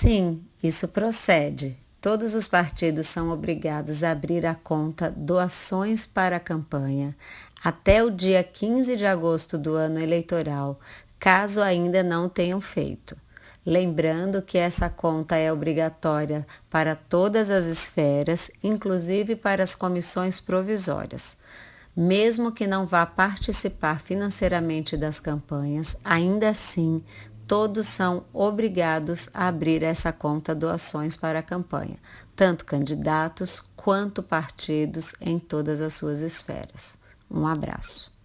Sim, isso procede. Todos os partidos são obrigados a abrir a conta Doações para a Campanha até o dia 15 de agosto do ano eleitoral, caso ainda não tenham feito. Lembrando que essa conta é obrigatória para todas as esferas, inclusive para as comissões provisórias. Mesmo que não vá participar financeiramente das campanhas, ainda assim, todos são obrigados a abrir essa conta doações para a campanha, tanto candidatos quanto partidos em todas as suas esferas. Um abraço.